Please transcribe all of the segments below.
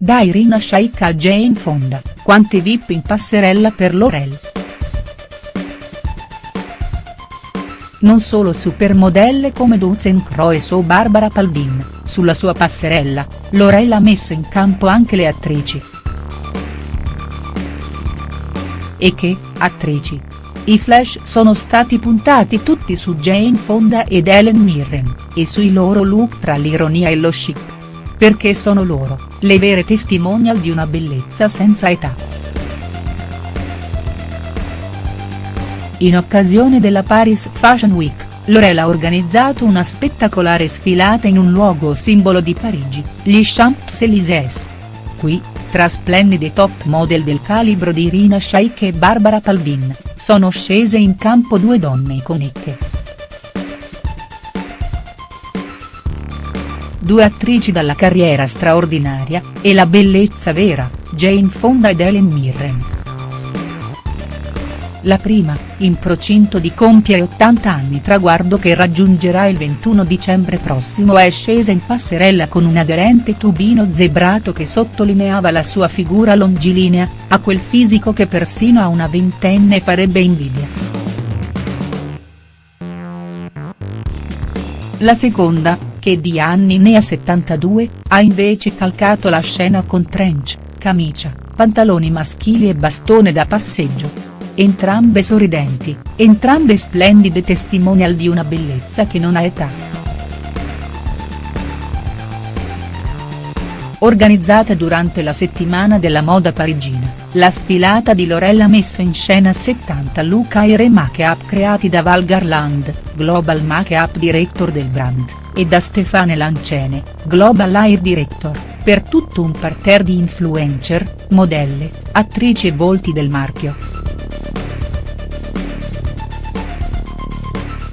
Da Irina Shayk a Jane Fonda, quante VIP in passerella per L'Oreal. Non solo supermodelle come Duzen Croes o Barbara Palvin, sulla sua passerella, L'Oreal ha messo in campo anche le attrici. E che, attrici? I flash sono stati puntati tutti su Jane Fonda ed Helen Mirren, e sui loro look tra l'ironia e lo chic. Perché sono loro, le vere testimonial di una bellezza senza età. In occasione della Paris Fashion Week, L'Oreal ha organizzato una spettacolare sfilata in un luogo simbolo di Parigi, gli Champs-Élysées. Qui, tra splendide top model del calibro di Irina Shayk e Barbara Palvin, sono scese in campo due donne iconiche. Due attrici dalla carriera straordinaria, e la bellezza vera, Jane Fonda ed Helen Mirren. La prima, in procinto di compiere 80 anni traguardo che raggiungerà il 21 dicembre prossimo è scesa in passerella con un aderente tubino zebrato che sottolineava la sua figura longilinea, a quel fisico che persino a una ventenne farebbe invidia. La seconda, che di anni ne ha 72, ha invece calcato la scena con trench, camicia, pantaloni maschili e bastone da passeggio entrambe sorridenti, entrambe splendide testimonial di una bellezza che non ha età. Organizzata durante la settimana della moda parigina, la sfilata di L'Oreal ha messo in scena 70 look air make-up creati da Val Garland, Global Make-up Director del brand, e da Stefane Lancene, Global Air Director, per tutto un parterre di influencer, modelle, attrici e volti del marchio.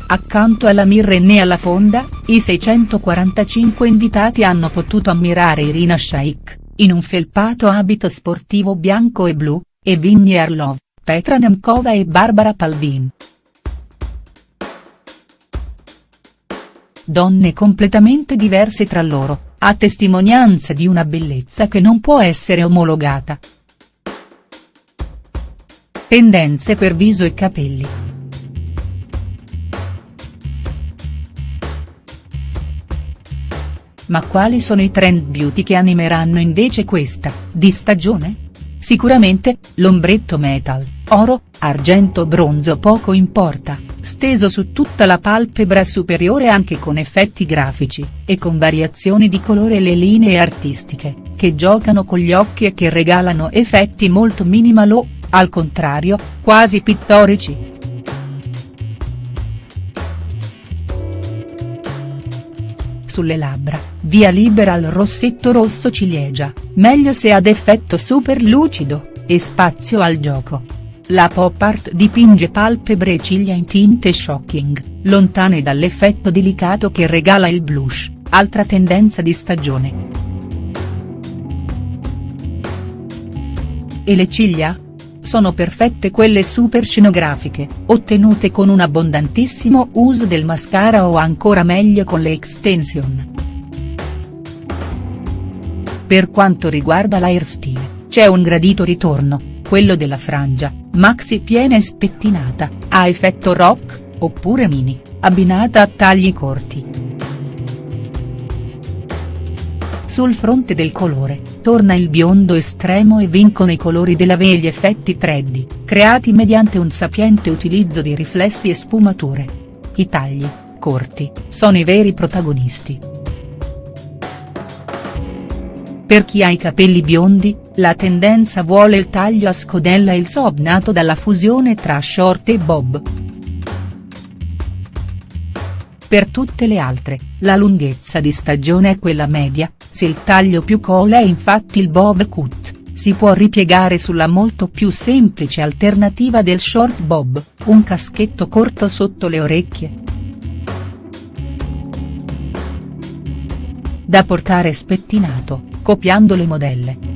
Accanto alla Mirren e alla Fonda, i 645 invitati hanno potuto ammirare Irina Shayk, in un felpato abito sportivo bianco e blu, e Vinnie Arlov, Petra Nemkova e Barbara Palvin. Donne completamente diverse tra loro, a testimonianza di una bellezza che non può essere omologata. Tendenze per viso e capelli. Ma quali sono i trend beauty che animeranno invece questa, di stagione? Sicuramente, l'ombretto metal, oro, argento bronzo poco importa, steso su tutta la palpebra superiore anche con effetti grafici, e con variazioni di colore le linee artistiche, che giocano con gli occhi e che regalano effetti molto minimal o, al contrario, quasi pittorici. sulle labbra, via libera al rossetto rosso ciliegia, meglio se ad effetto super lucido, e spazio al gioco. La pop art dipinge palpebre e ciglia in tinte shocking, lontane dall'effetto delicato che regala il blush, altra tendenza di stagione. E le ciglia? sono perfette quelle super scenografiche, ottenute con un abbondantissimo uso del mascara o ancora meglio con le extension. Per quanto riguarda l'airstyle, c'è un gradito ritorno, quello della frangia, maxi piena e spettinata, a effetto rock, oppure mini, abbinata a tagli corti. Sul fronte del colore, torna il biondo estremo e vincono i colori della V e gli effetti 3D, creati mediante un sapiente utilizzo di riflessi e sfumature. I tagli, corti, sono i veri protagonisti. Per chi ha i capelli biondi, la tendenza vuole il taglio a scodella e il sob nato dalla fusione tra short e bob. Per tutte le altre, la lunghezza di stagione è quella media, se il taglio più cola è infatti il bob cut, si può ripiegare sulla molto più semplice alternativa del short bob, un caschetto corto sotto le orecchie. Da portare spettinato, copiando le modelle.